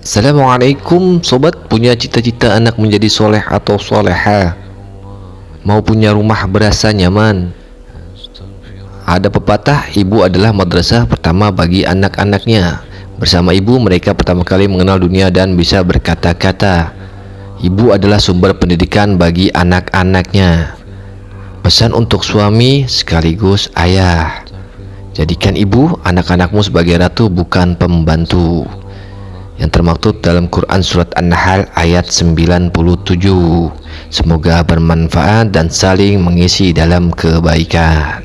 Assalamualaikum sobat. Punya cita-cita anak menjadi soleh atau soleha? Mau punya rumah berasa nyaman? Ada pepatah ibu adalah madrasah pertama bagi anak-anaknya. Bersama ibu mereka pertama kali mengenal dunia dan bisa berkata-kata. Ibu adalah sumber pendidikan bagi anak-anaknya. Pesan untuk suami sekaligus ayah. Jadikan ibu anak-anakmu sebagai ratu bukan pembantu yang termaktub dalam Quran Surat An-Nahl ayat 97 Semoga bermanfaat dan saling mengisi dalam kebaikan